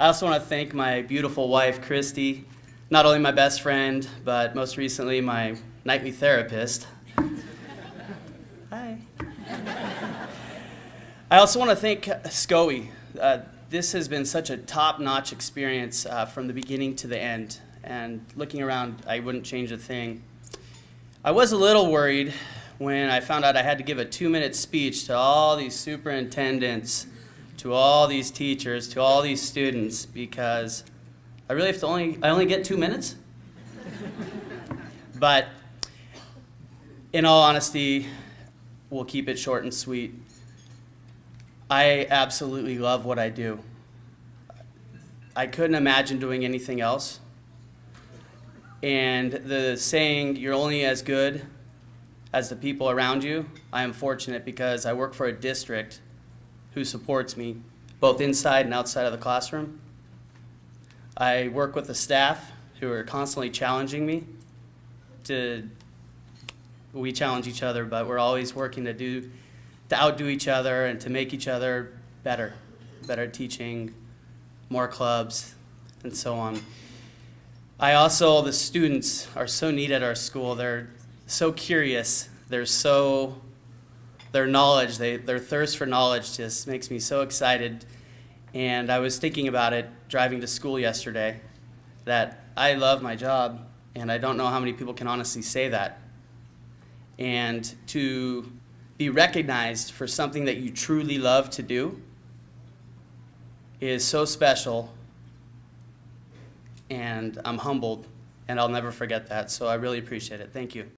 I also want to thank my beautiful wife, Christy, not only my best friend, but most recently my nightly therapist. Hi. I also want to thank SCOE. Uh, this has been such a top-notch experience uh, from the beginning to the end. And looking around, I wouldn't change a thing. I was a little worried when I found out I had to give a two-minute speech to all these superintendents, to all these teachers, to all these students, because I really have to only, I only get two minutes? but in all honesty, we'll keep it short and sweet. I absolutely love what I do. I couldn't imagine doing anything else. And the saying, you're only as good as the people around you, I am fortunate because I work for a district who supports me both inside and outside of the classroom. I work with the staff who are constantly challenging me to, we challenge each other, but we're always working to do, to outdo each other and to make each other better, better teaching, more clubs, and so on. I also, the students are so neat at our school. They're so curious. They're so, their knowledge, they, their thirst for knowledge just makes me so excited. And I was thinking about it driving to school yesterday, that I love my job, and I don't know how many people can honestly say that. And to be recognized for something that you truly love to do is so special and I'm humbled and I'll never forget that. So I really appreciate it. Thank you.